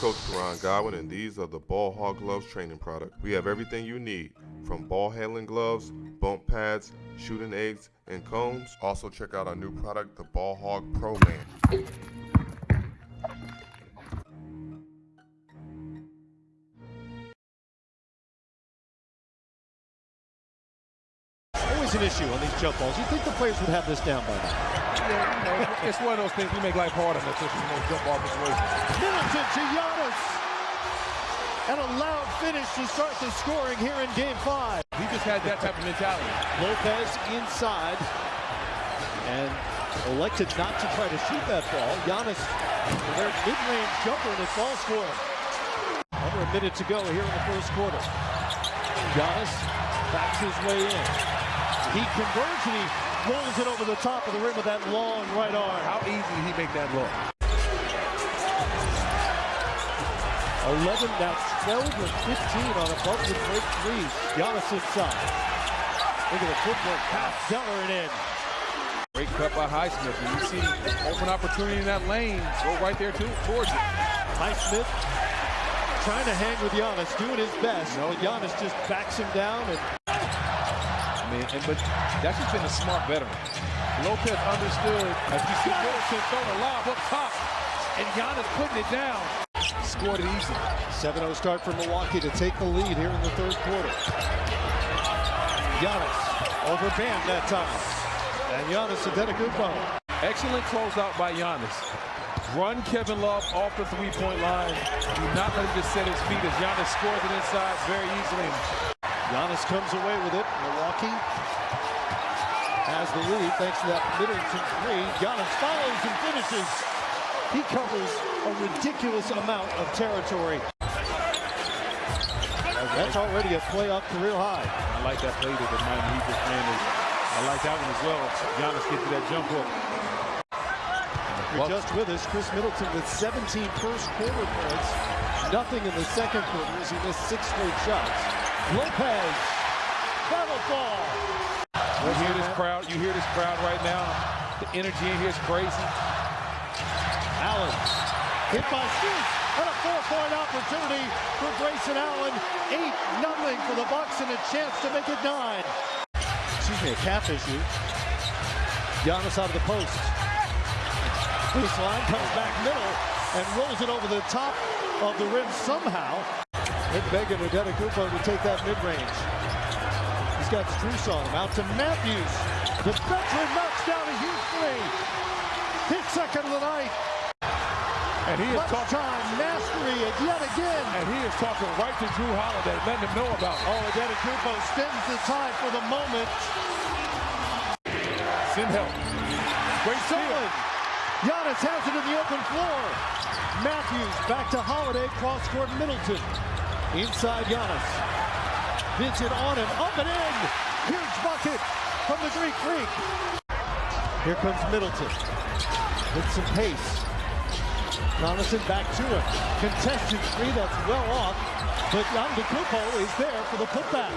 Coach Karan Godwin, and these are the Ball Hog Gloves training product. We have everything you need, from ball handling gloves, bump pads, shooting eggs, and cones. Also check out our new product, the Ball Hog Pro Man. An issue on these jump balls. You'd think the players would have this down by now. Yeah, you know, it's one of those things we make life harder just in those jump ball situations. Middleton to Giannis. And a loud finish to start the scoring here in game five. He just had that type of mentality. Lopez inside. And elected not to try to shoot that ball. Giannis, their mid-range jumper, and it falls for him. Under a minute to go here in the first quarter. Giannis backs his way in. He converts and he rolls it over the top of the rim with that long right arm. How easy did he make that look? 11, now 12 and 15 on above the break threes. Giannis inside. Look at the footwork, pass, Zeller it in. Great cut by Highsmith. When you see open opportunity in that lane, go right there too, towards it. Highsmith trying to hang with Giannis, doing his best. No, Giannis just backs him down. And And, but that's just been a smart veteran. Lopez understood as you see Middleton throw the lob up top, and Giannis putting it down. Scored it easy. 7-0 start for Milwaukee to take the lead here in the third quarter. Giannis over Bam that time. And Giannis Antetokounmpo. Excellent closeout by Giannis. Run Kevin Love off the three-point line. Do not let him just set his feet as Giannis scores it inside very easily. Giannis comes away with it. Milwaukee has the lead thanks to that Middleton three. Giannis follows and finishes. He covers a ridiculous amount of territory. That's already a playoff career high. I like that play that the Miami Heat just ran. I like that one as well. Giannis gets to that jump hook. You're just with us, Khris Middleton with 17 first quarter points. Nothing in the second quarter as he missed six straight shots. Lopez, battle ball. You hear this crowd, you hear this crowd right now. The energy in here is crazy. Allen hit by Strus and a four-point opportunity for Grayson Allen. 8-0 for the Bucks and a chance to make it nine. Excuse me, a calf issue. Giannis out of the post. Baseline comes back middle and rolls it over the top of the rim somehow. Nick Began or Antetokounmpo to take that mid-range. He's got Strus on him. Out to Matthews. The veteran knocks down a huge three. His second of the night. And he is talking, mastery yet again. and he is talking right to Jrue Holiday, letting him know about it. Oh, Antetokounmpo spends the time for the moment. Send help. Great steal. Giannis has it in the open floor. Matthews back to Holiday, cross court Middleton. Inside Giannis. Vincent on him, up and in. Huge bucket from the Greek Freak. Here comes Middleton with some pace. Jonathan back to him. Contested three, that's well off. But Antetokounmpo is there for the putback.